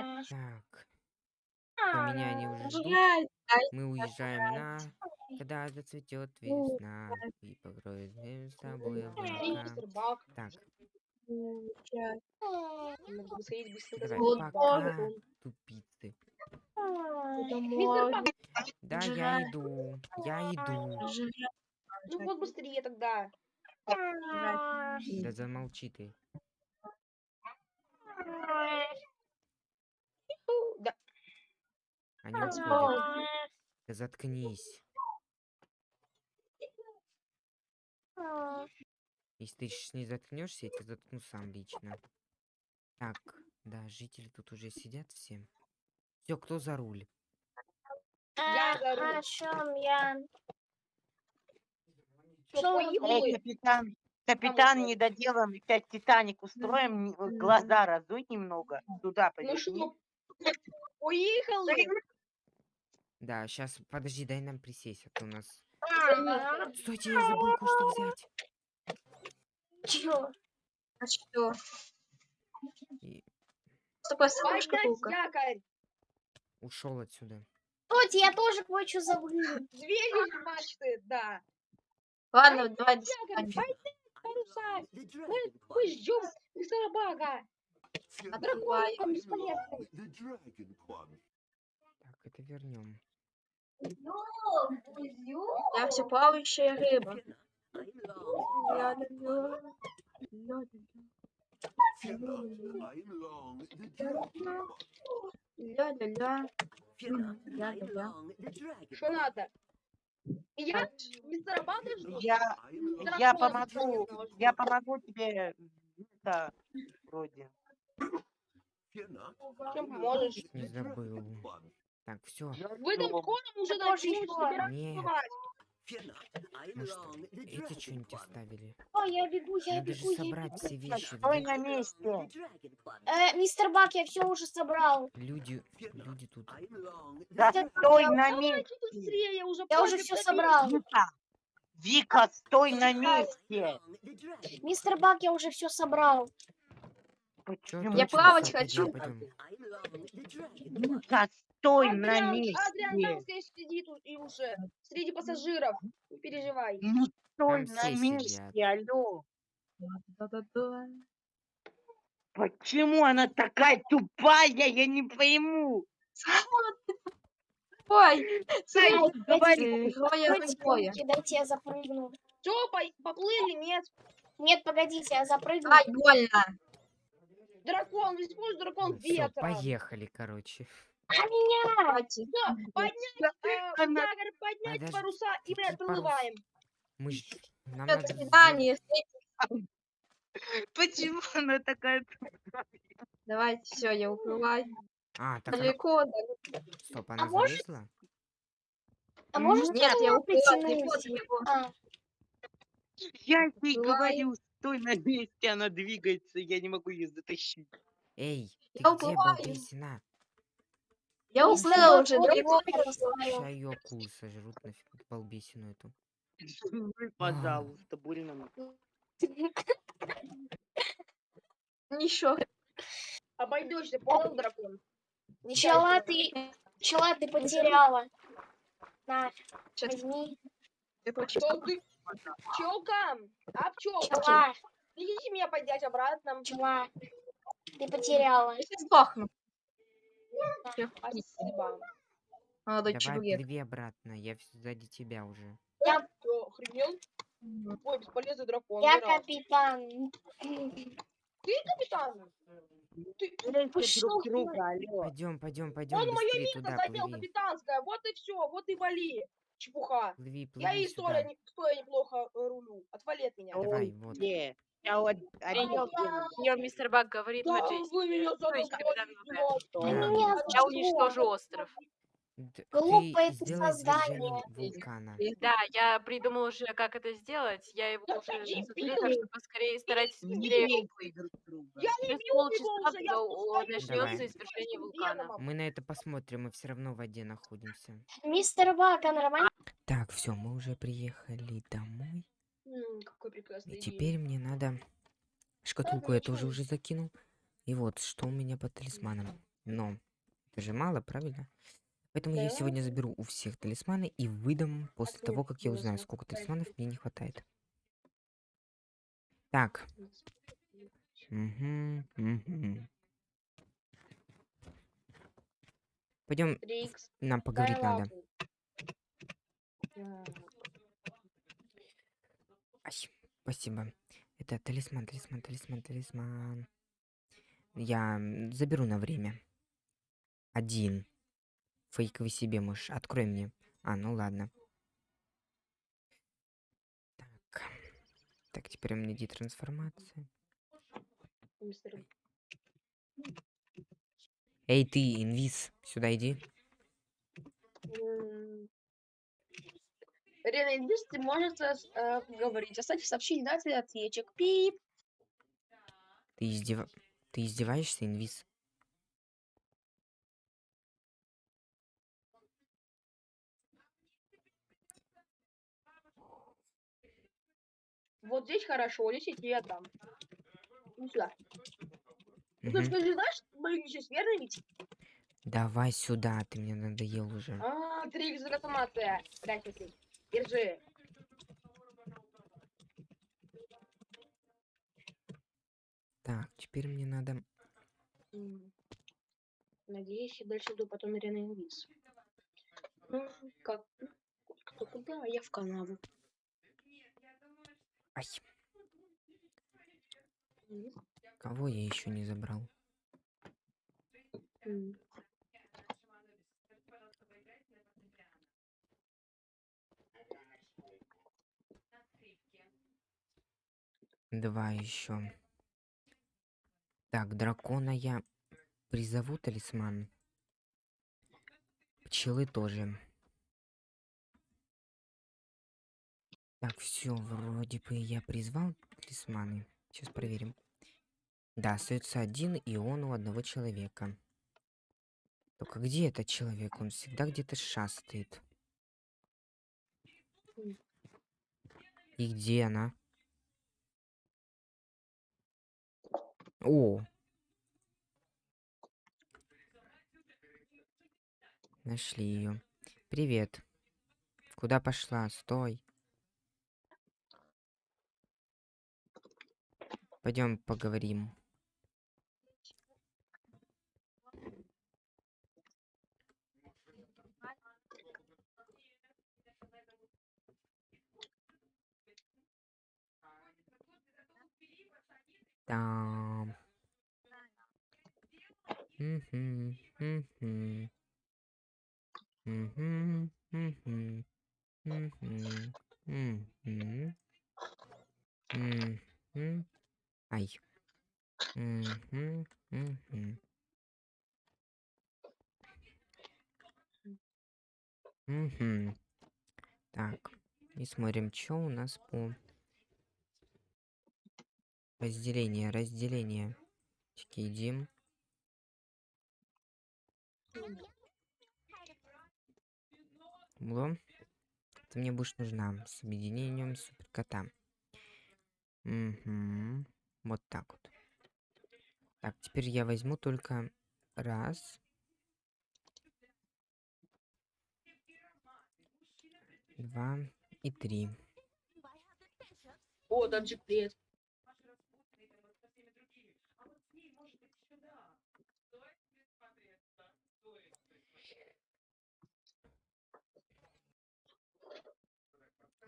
Жаль. Так. Всё, меня они уже ждут. Мы уезжаем на... Когда зацветет весна и покроет с тобой облака. Так, быстренько давай, пока, тупицы. Да, я иду, я иду. Ну вот быстрее тогда. Да замолчи ты. Фу, Да. Уходят. Да заткнись. Если ты щас не заткнешься, я тебя заткну сам лично. Так, да, жители тут уже сидят все. Все, кто за руль? Я за руль. О чем я? Эй, капитан, капитан, не доделаем, сейчас Титаник устроим, э, глаза разуй немного, туда Ну что? Уехали. Да, сейчас, подожди, дай нам присесть, а то у нас... А, Стойте, я забыл кое-что взять. Чё? А что? И Что такое шкатулка? якорь. ушел отсюда. Стойте, я тоже кое-что забыл. Двери мачты, да. Ладно, давай. Мы, ждем мистера Бага. А дракон бесполезный. Так, это вернем. Я все плавающая рыба. Ля-ля-ля. Что надо? Я Бага жду. Я, я помогу, я помогу тебе, да, вроде. Чем поможешь? Не забыл. Так, все. Вы там Ну, скоро уже что? собирать. Может, эти что-нибудь оставили? Ой, я бегу, я Надо же бегу, я собрать бегу. все вещи. Стой на месте. Э, мистер Бак, я все уже собрал. Люди, люди тут. Да стой я- на месте. быстрее, уже Я уже все собрал. Вика, Вика, стой на месте. Мистер Бак, я уже все собрал. Почему? Я очень плавать хочу. Вика, стой на Адриан, Адриан месте. там здесь сидит и уже среди пассажиров. Не переживай. Ну стой Там на месте, сидят. алло. Да-да-да. Почему она такая тупая, я не пойму. Ой, Ай, говори. героя Дайте, героя. дайте я запрыгну. Все, поплыли, нет. Нет, погодите, я запрыгну. Ай, больно. Дракон, используй дракон ветра. поехали, короче. А меня! Давайте. Всё, поднять, э, якорь, поднять Подожди, паруса, и мы какие. Мы ж... Нам До надо... свидания. Почему она такая Давайте, все, я уплываю. А, так она... Далеко, далеко. Стоп, она может- залезла? А может Нет, я далеко, притянуть? далеко. А, Я ей говорю, стой на месте, она двигается, я не могу ее затащить. Эй, ты Я где, уплываю. балбесина? Я Мистер уплыл Бак, уже. Ща ее акулы сожрут нафиг балбесину эту. Ну, Пожалуйста, больно. Ничего. Обойдешься, понял, дракон? Пчела ты, пчела ты потеряла. На, Сейчас возьми. ты? Пчелка, а пчелка, Пчела, идите меня поднять обратно. пчела. Ты потеряла. Я сейчас сдохну. Спасибо. Молодой Давай человек. плыви обратно, я сзади тебя уже. Что, охренел? Ой, бесполезный дракон. Я капитан. Ты капитан? Ты... Слушайте Пошёл друг друга, алло. Пойдем, пойдем, пойдем Он мое место плыви. капитанское. Вот и все, вот и вали. Чепуха. Плыви, плыви Я и стоя, не, стоя неплохо э, рулю. Отвали от меня. Давай, Ой, вот. не, я вот офигенно. принял мистер Бак говорит Да, вы меня То есть капитан задолбали. Ты Да. меня Я уничтожу остров. Д- Глупое ты ты сделай создание. извержение вулкана. Да, я придумал уже, как это сделать. Я его Да уже дебил! сотворил, так что поскорее старайтесь быстрее уплыть. друг друга. Я не Через бью полчаса уже, я начнется извержение Веном. вулкана. Мы на это посмотрим, мы все равно в воде находимся. Мистер Бак, а нормально? Так, все, мы уже приехали домой. Какой прекрасный И теперь мне надо... Шкатулку я тоже уже закинул. И вот, что у меня по талисманам. Но это же мало, правильно? Поэтому я сегодня заберу у всех талисманы и выдам после того, как я узнаю, сколько талисманов мне не хватает. Так. Мгм, мгм. Пойдем, нам поговорить надо. Ай, спасибо. Это талисман, талисман, талисман, талисман. Я заберу на время. Один. Фейковый себе можешь. Открой мне. А, ну ладно. Так. Так, теперь у меня детрансформация. Эй, ты, инвиз, сюда иди. М. Инвиз, ты можешь э, говорить. Оставьте сообщение, дайте ответчик. Пип. Ты, издев... ты издеваешься, инвиз? Вот здесь хорошо, здесь я тебе отдам. Ну сюда. Ну, Мгм. ты скажи, знаешь, блин, сейчас верно ведь? Давай сюда, ты мне надоел уже. А, трикс трансформация. Дай. Держи. Так, теперь мне надо... Надеюсь, я дальше иду потом Рена Инвиз. Ну, как? Кто куда? А я в канаву. Ай, кого я еще не забрал? Два еще. Так, дракона я призову талисман. Пчелы тоже. Так, все, вроде бы я призвал талисманы. Сейчас проверим. Да, остается один, и он у одного человека. Только где этот человек? Он всегда где-то шастает. И где она? О! Нашли ее. Привет. Куда пошла? Стой. Пойдем поговорим. Там. Ай. Так, и смотрим, что у нас по разделение, разделение. Чики, идем. Бло. Ты мне будешь нужна с объединением суперкота. Мгм. Вот так вот. Так, теперь я возьму только раз. Два и три. О, таджик, привет.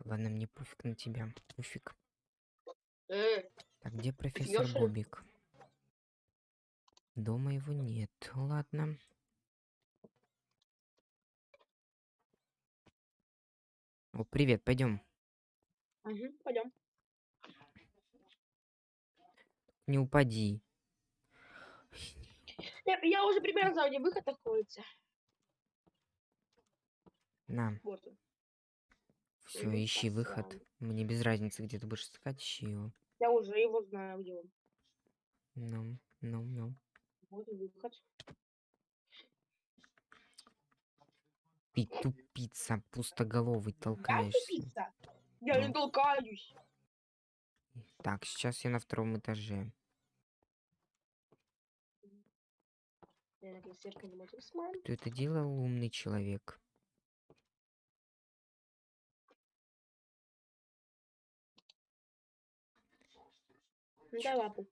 Ладно, мне пофиг на тебя. Пофиг. Так, где профессор Ёши. Бобик? Дома его нет. Ладно. О, привет, пойдем. угу, пойдем. Не упади. Я, я уже примерно знаю, где выход находится. На, Вот он. Все, Ну, ищи выход. Мне без разницы, где ты будешь искать, ищи его. Я уже его знаю, где он. Ну, ну, ну. Вот выход. Ты тупица, пустоголовый, Я толкаешься. тупица. Я не Ну. толкаюсь. Так, сейчас я на втором этаже. Не. Кто это делал? Умный человек. Ну, дай лапу.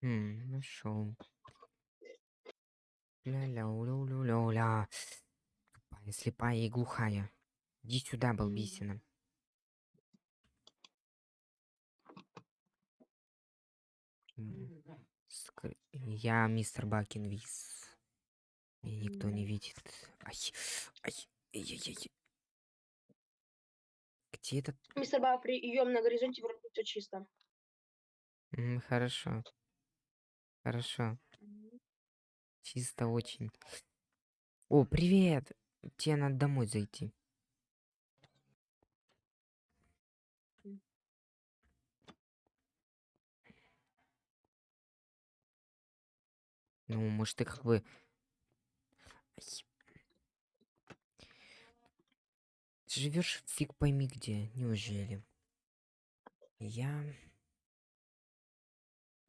Хм, нашел. Ля-ля-ля-ля-ля-ля. Тупая, слепая и глухая. Иди сюда, балбисина. М, скр- Я мистер Бакинвиз. Меня никто не видит. Ай, ай, ай-яй-яй. Где этот? Мистер Ба, прием на горизонте, вроде все чисто. М, Хорошо. Хорошо. Чисто очень. О, привет! Тебе надо домой зайти. Ну, может, ты как бы... Ай. Живешь фиг пойми где, неужели? Я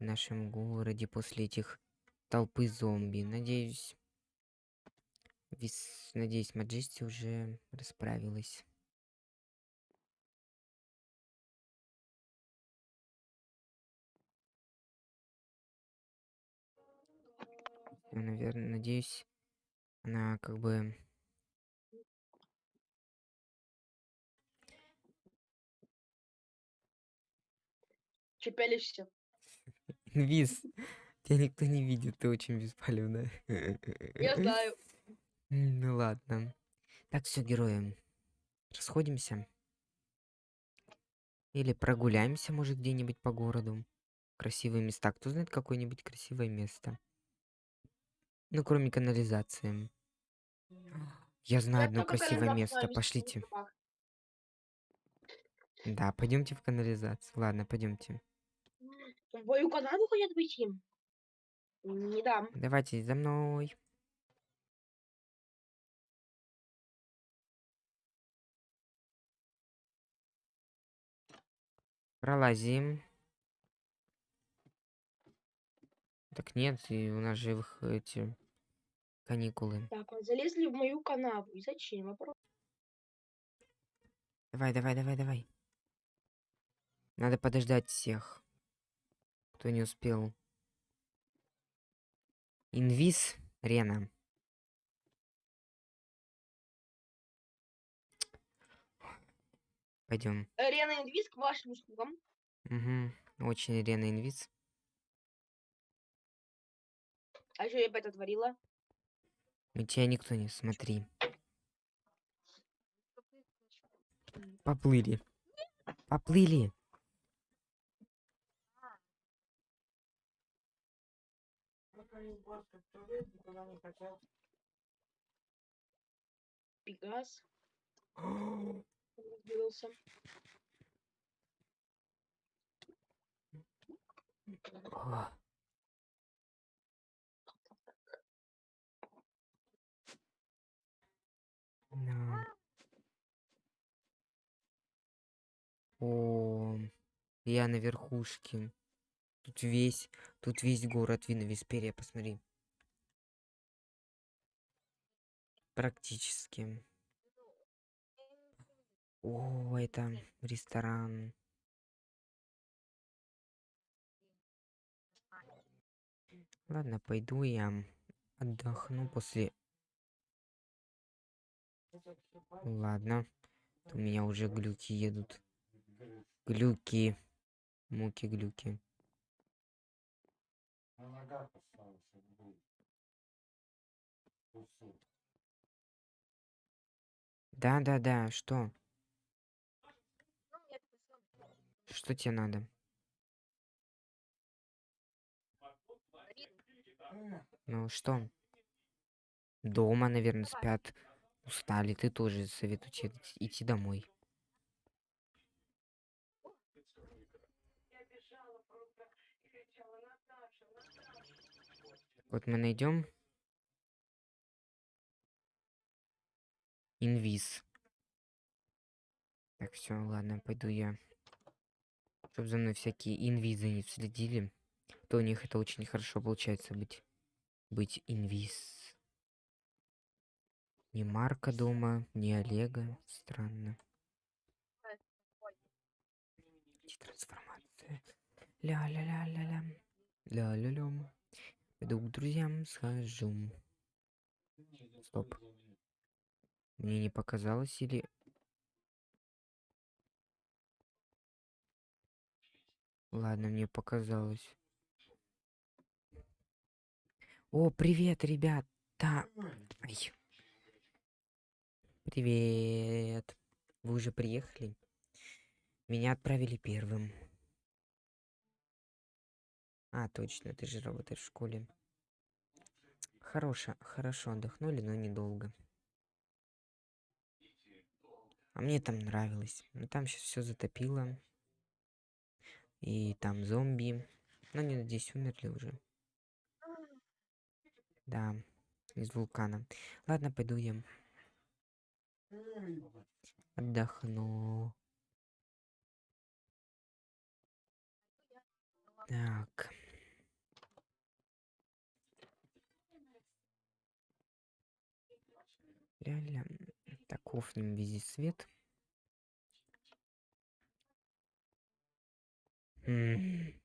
в нашем городе после этих толпы зомби. Надеюсь, вис... надеюсь, Маджести уже расправилась. наверное, надеюсь, она как бы Чепелишься. Инвиз. Тебя никто не видит, ты очень беспалевная. Я знаю. Ну ладно. Так, все, герои. Расходимся. Или прогуляемся, может, где-нибудь по городу. Красивые места. Кто знает какое-нибудь красивое место? Ну, кроме канализации. Я знаю одно красивое место. Пошлите. Да, пойдемте в канализацию. Ладно, пойдемте. В бою канаву хотят выйти? Не дам. Давайте за мной. Пролазим. Так нет, и у нас их эти каникулы. Так, вот залезли в мою канаву. И зачем? Вопрос. Давай, давай, давай, давай. Надо подождать всех, кто не успел. Инвиз, Рена. Пойдем. Рена Инвиз к вашим услугам. Угу. Очень Рена Инвиз. А что я опять отворила? У тебя никто не смотри. Поплыли. Поплыли. Пегас. Разбился. О. Да. О, я на верхушке. Тут весь, тут весь город видно, Висперия, посмотри. Практически. О, это ресторан. Ладно, пойду я отдохну после... Ладно. У меня уже глюки едут. Глюки. Муки глюки. Да, да, да, что? Что тебе надо? Ну что? Дома, наверное, спят. Устали. Ты тоже советую тебе идти домой. Вот мы найдем инвиз. Так, все, ладно, пойду я. Чтоб за мной всякие инвизы не следили. как-то у них это очень хорошо получается быть быть инвиз. Ни Марка дома, ни Олега. Странно. Трансформация. Ля-ля-ля-ля-ля. Ля-ля-лям. Пойду к друзьям схожу. Стоп. Мне не показалось или... Ладно, мне показалось. О, привет, ребята! Ай. Привет. Вы уже приехали? Меня отправили первым. А, точно, ты же работаешь в школе. Хорошо, хорошо отдохнули, но недолго. А мне там нравилось. Но там сейчас все затопило. И там зомби. Но они, надеюсь, умерли уже. Да, из вулкана. Ладно, пойду я. Отдохну. Так. Ля-ля. Так, офнем везде свет. М.